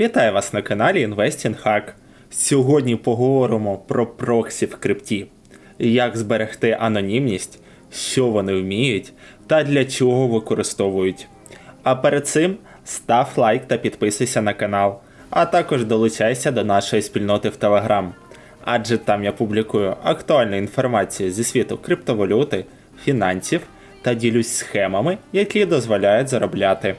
Вітаю вас на каналі Investing Hack. Сьогодні поговоримо про проксі в крипті, як зберегти анонімність, що вони вміють та для чого використовують. А перед цим став лайк та підписуйся на канал, а також долучайся до нашої спільноти в Telegram, адже там я публікую актуальну інформацію зі світу криптовалюти, фінансів та ділюсь схемами, які дозволяють заробляти.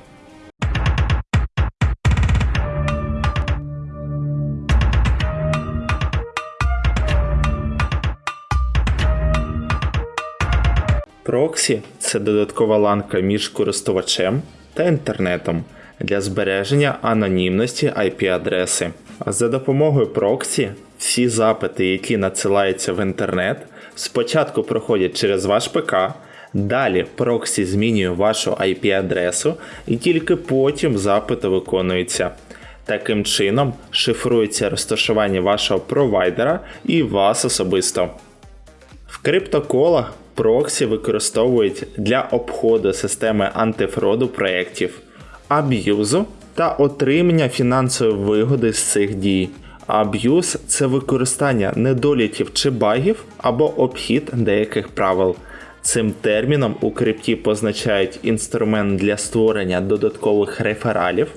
Проксі це додаткова ланка між користувачем та інтернетом для збереження анонімності IP-адреси. За допомогою проксі всі запити, які надсилаються в інтернет, спочатку проходять через ваш ПК, далі проксі змінює вашу IP-адресу і тільки потім запити виконуються. Таким чином шифрується розташування вашого провайдера і вас особисто. В криптоколах проксі використовують для обходу системи антифроду проєктів, аб'юзу та отримання фінансової вигоди з цих дій. Аб'юз це використання недолітів чи багів або обхід деяких правил. Цим терміном у крипті позначають інструмент для створення додаткових рефералів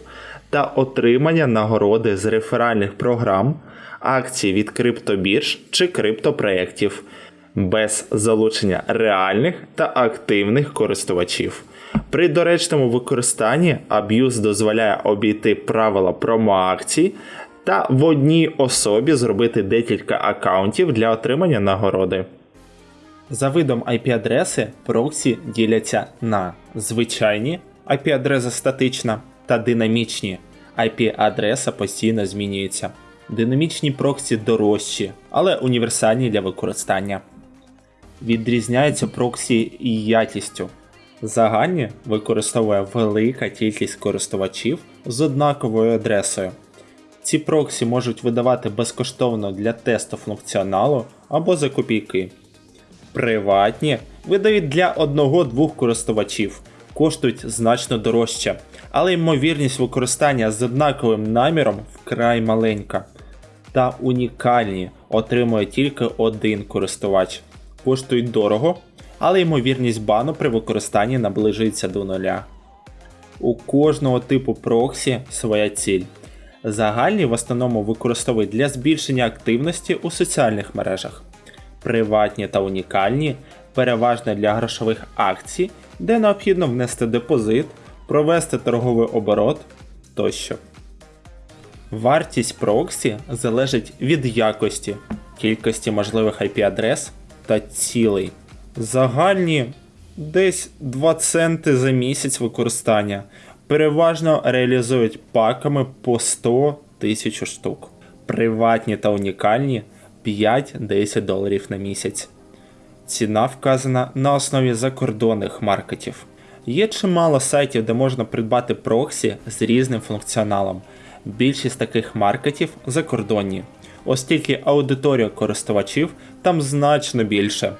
та отримання нагороди з реферальних програм, акцій від криптобірж чи криптопроєктів без залучення реальних та активних користувачів. При доречному використанні аб'юз дозволяє обійти правила промоакцій та в одній особі зробити декілька аккаунтів для отримання нагороди. За видом IP-адреси проксі діляться на звичайні IP-адреса статична та динамічні. IP-адреса постійно змінюється. Динамічні проксі дорожчі, але універсальні для використання. Відрізняються проксі і якістю. Загальні використовує велика кількість користувачів з однаковою адресою. Ці проксі можуть видавати безкоштовно для тесту функціоналу або за копійки. Приватні видають для одного-двох користувачів, коштують значно дорожче, але ймовірність використання з однаковим наміром вкрай маленька. Та унікальні отримує тільки один користувач. Коштують дорого, але ймовірність бану при використанні наближується до нуля. У кожного типу проксі своя ціль. Загальні в основному використовують для збільшення активності у соціальних мережах. Приватні та унікальні переважно для грошових акцій, де необхідно внести депозит, провести торговий оборот тощо. Вартість проксі залежить від якості, кількості можливих IP-адрес та цілей. Загальні десь 2 центи за місяць використання. Переважно реалізують паками по 100 тисяч штук. Приватні та унікальні 5-10 доларів на місяць. Ціна вказана на основі закордонних маркетів. Є чимало сайтів, де можна придбати проксі з різним функціоналом. Більшість таких маркетів закордонні, оскільки аудиторія користувачів там значно більше.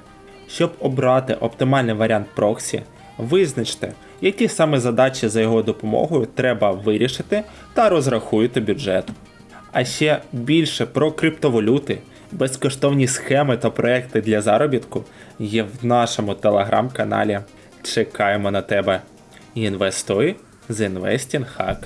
Щоб обрати оптимальний варіант проксі, визначте, які саме задачі за його допомогою треба вирішити та розрахуйте бюджет. А ще більше про криптовалюти, безкоштовні схеми та проекти для заробітку є в нашому телеграм-каналі. Чекаємо на тебе. Інвестуй з Investing Hack.